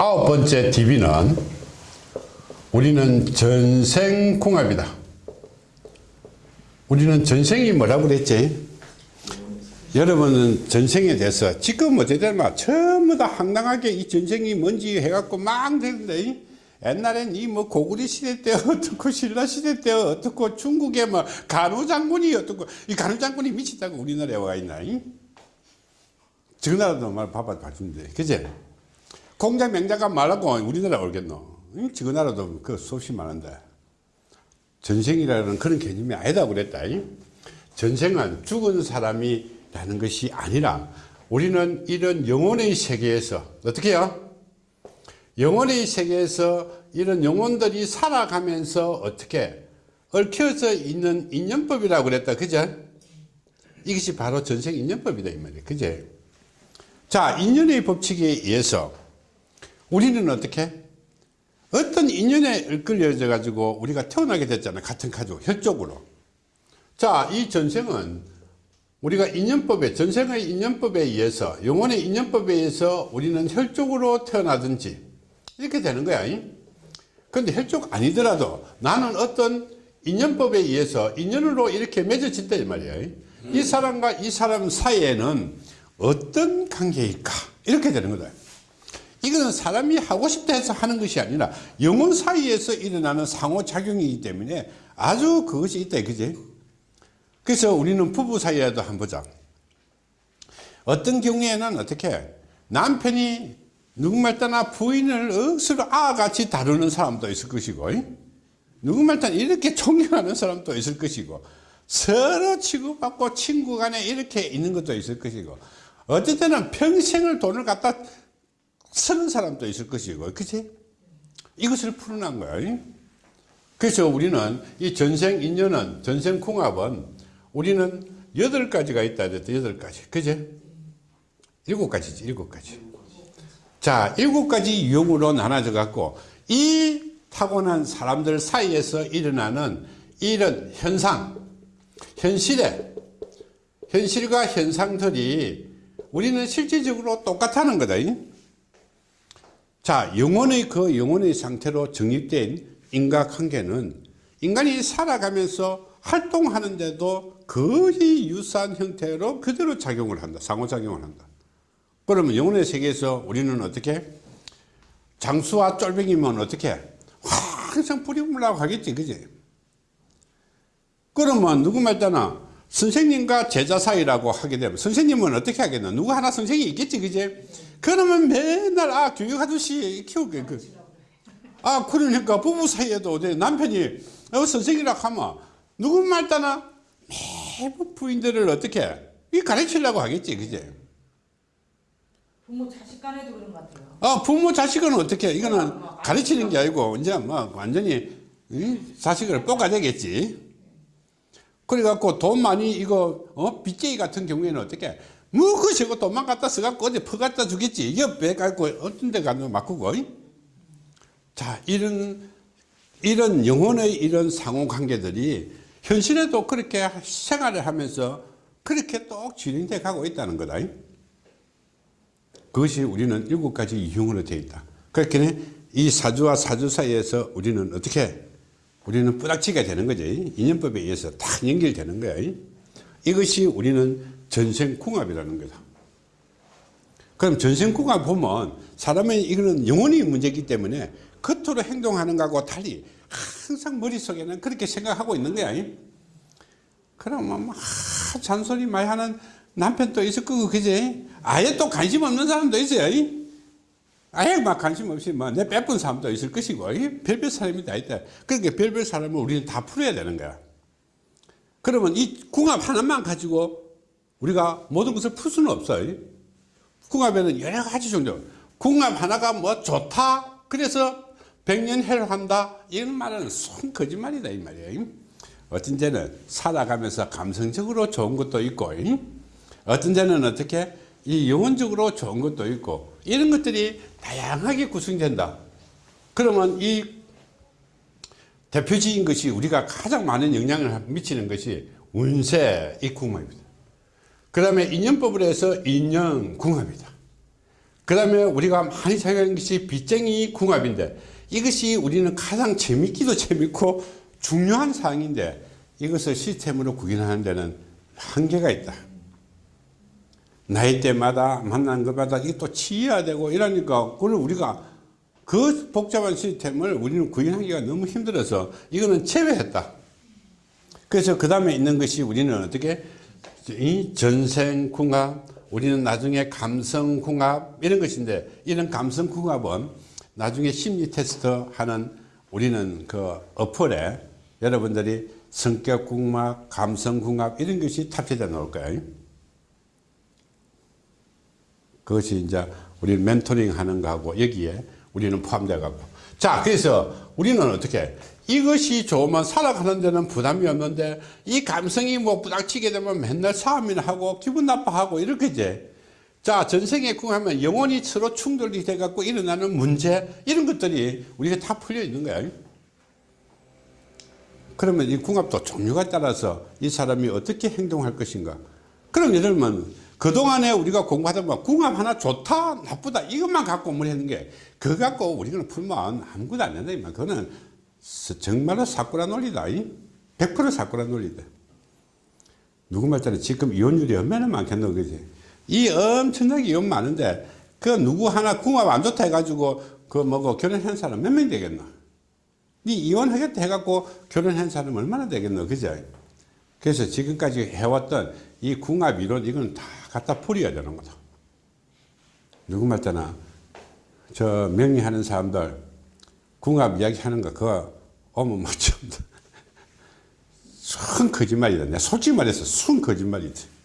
아홉 번째 DB는 우리는 전생궁합이다. 우리는 전생이 뭐라고 그랬지? 여러분은 전생에 대해서 지금 어쨌든 막 전부 다 황당하게 이 전생이 뭔지 해갖고 막 되는데 옛날엔 이 뭐 고구리 시대 때 어떻고 신라 시대 때 어떻고 중국에 뭐 간우 장군이 어떻고 이 간우 장군이 미쳤다고 우리나라에 와 있나? 저 나라도 말 봐봐 봐준대 그제? 공자 명자가 말하고 우리나라 올겠노? 저 나라도 그 수없이 많은데 전생이라는 그런 개념이 아니다 그랬다. 전생은 죽은 사람이 라는 것이 아니라 우리는 이런 영혼의 세계에서 어떻게 해요? 영혼의 세계에서 이런 영혼들이 살아가면서 어떻게 얽혀져 있는 인연법이라고 그랬다. 그죠? 이것이 바로 전생 인연법이다. 이 말이에요. 그죠? 자, 인연의 법칙에 의해서 우리는 어떻게? 어떤 인연에 이끌려져 가지고 우리가 태어나게 됐잖아요. 같은 가족, 혈족으로. 자, 이 전생은 우리가 인연법에 전생의 인연법에 의해서 영혼의 인연법에 의해서 우리는 혈족으로 태어나든지 이렇게 되는 거야 근데 혈족 아니더라도 나는 어떤 인연법에 의해서 인연으로 이렇게 맺어진다 이 말이야 이 사람과 이 사람 사이에는 어떤 관계일까 이렇게 되는 거다 이거는 사람이 하고 싶다 해서 하는 것이 아니라 영혼 사이에서 일어나는 상호작용이기 때문에 아주 그것이 있다 그지 그래서 우리는 부부 사이에도 한번 보자. 어떤 경우에는 어떻게 남편이 누구말 따나 부인을 억수로 아같이 다루는 사람도 있을 것이고 누구말 따나 이렇게 존경하는 사람도 있을 것이고 서로 치고받고 친구 간에 이렇게 있는 것도 있을 것이고 때는 평생을 돈을 갖다 쓰는 사람도 있을 것이고 그치? 이것을 풀어난 거야. 그래서 우리는 이 전생 인연은 전생 궁합은 우리는 여덟 가지가 있다 그랬다 여덟 가지. 그제 일곱 가지지 일곱 가지. 자 일곱 가지 유형으로 나눠져 갖고 이 타고난 사람들 사이에서 일어나는 이런 현상 현실에 현실과 현상들이 우리는 실질적으로 똑같다는 거다 자 영혼의 그 영혼의 상태로 정립된 인과관계는 인간이 살아가면서 활동하는데도 거의 유사한 형태로 그대로 작용을 한다. 상호작용을 한다. 그러면 영혼의 세계에서 우리는 어떻게? 장수와 쫄병이면 어떻게? 항상 뿌리물라고 하겠지. 그지? 그러면 누구 말따나 선생님과 제자 사이라고 하게 되면 선생님은 어떻게 하겠나? 누구 하나 선생이 있겠지. 그지? 그러면 맨날 아 교육하듯이 키우게. 그. 아 그러니까 부부 사이에도 남편이 어, 선생이라고 하면 누구 말 따나? 매번 부인들을 어떻게 이 가르치려고 하겠지 그제? 부모 자식 간에도 그런 것 같아요. 아 부모 자식은 어떻게? 이거는 가르치는 게 아니고 이제 뭐 완전히 자식을 볶아내겠지. 그래갖고 돈 많이 이거 어? 빚쟁이 같은 경우에는 어떻게 뭐 그 저거 돈만 갖다 써갖고 어디 퍼갖다 주겠지 이게 빼갖고 어떤 데 가면 막고 자 이런 이런 영혼의 이런 상호관계들이 현실에도 그렇게 생활을 하면서 그렇게 똑 진행돼 가고 있다는 거다. 그것이 우리는 일곱 가지 이흉으로 되어 있다. 그렇게 이 사주와 사주 사이에서 우리는 어떻게 우리는 뿌닥치게 되는 거지. 인연법에 의해서 다 연결되는 거야. 이것이 우리는 전생궁합이라는 거다. 그럼 전생궁합 보면 사람의 이거는 영혼이 문제이기 때문에 겉으로 행동하는 거하고 달리 항상 머릿속에는 그렇게 생각하고 있는 거야. 그러면 막 잔소리 많이 하는 남편도 있을 거고, 그지? 아예 또 관심 없는 사람도 있어요. 아예 막 관심 없이 뭐내 빼쁜 사람도 있을 것이고, 별별 사람이 다 있다. 그러니까 별별 사람을 우리는 다 풀어야 되는 거야. 그러면 이 궁합 하나만 가지고 우리가 모든 것을 풀 수는 없어요. 궁합에는 여러 가지 종류. 궁합 하나가 뭐 좋다. 그래서 백년 해로한다 이런 말은 손 거짓말이다 이 말이에요 어떤 데는 살아가면서 감성적으로 좋은 것도 있고 어떤 데는 어떻게 이 영혼적으로 좋은 것도 있고 이런 것들이 다양하게 구성된다 그러면 이 대표적인 것이 우리가 가장 많은 영향을 미치는 것이 운세 이 궁합입니다 그 다음에 인연법을 해서 인연궁합이다 그 다음에 우리가 많이 사용하는 것이 빚쟁이 궁합인데 이것이 우리는 가장 재밌기도 재밌고 중요한 사항인데 이것을 시스템으로 구현하는 데는 한계가 있다. 나이 때마다 만나는 것마다 이게 또 치여야 되고 이러니까 그걸 우리가 그 복잡한 시스템을 우리는 구현하기가 너무 힘들어서 이거는 제외했다. 그래서 그 다음에 있는 것이 우리는 어떻게 이 전생궁합 우리는 나중에 감성궁합 이런 것인데 이런 감성궁합은 나중에 심리 테스트 하는 우리는 그 어플에 여러분들이 성격궁합 감성궁합 이런 것이 탑재되어 나올 거예요. 그것이 이제 우리 멘토링 하는 거하고 여기에 우리는 포함되어 갖고. 자 그래서 우리는 어떻게 이것이 좋으면 살아가는 데는 부담이 없는데 이 감성이 뭐 부닥치게 되면 맨날 싸움이나 하고 기분 나빠하고 이렇게지 자 전생에 궁하면 영혼이 서로 충돌이 돼 갖고 일어나는 문제 이런 것들이 우리가 다 풀려 있는 거야. 그러면 이 궁합도 종류가 따라서 이 사람이 어떻게 행동할 것인가. 그럼 예를 들면 그동안에 우리가 공부하다 보면 궁합 하나 좋다 나쁘다 이것만 갖고 공부를 했는 게 그거 갖고 우리가 풀면 아무것도 안 된다 이말 그거는 스- 정말로 사쿠라 논리다 100% 사쿠라 논리다. 누구 말자는 지금 이혼율이 얼마나 많겠노 그지? 이 엄청나게 이혼 많은데 그 누구 하나 궁합 안 좋다 해가지고 그 뭐고 결혼한 사람 몇 명 되겠노? 니 이혼하겠다 해갖고 결혼한 사람 얼마나 되겠노 그죠 그래서 지금까지 해왔던 이 궁합 이론 이건 다 갖다 풀어야 되는 거다. 누구 말자나? 저 명리하는 사람들 궁합 이야기 하는 거 그거 오면 뭐좀순 거짓말이다. 내가 솔직히 말해서 순 거짓말이지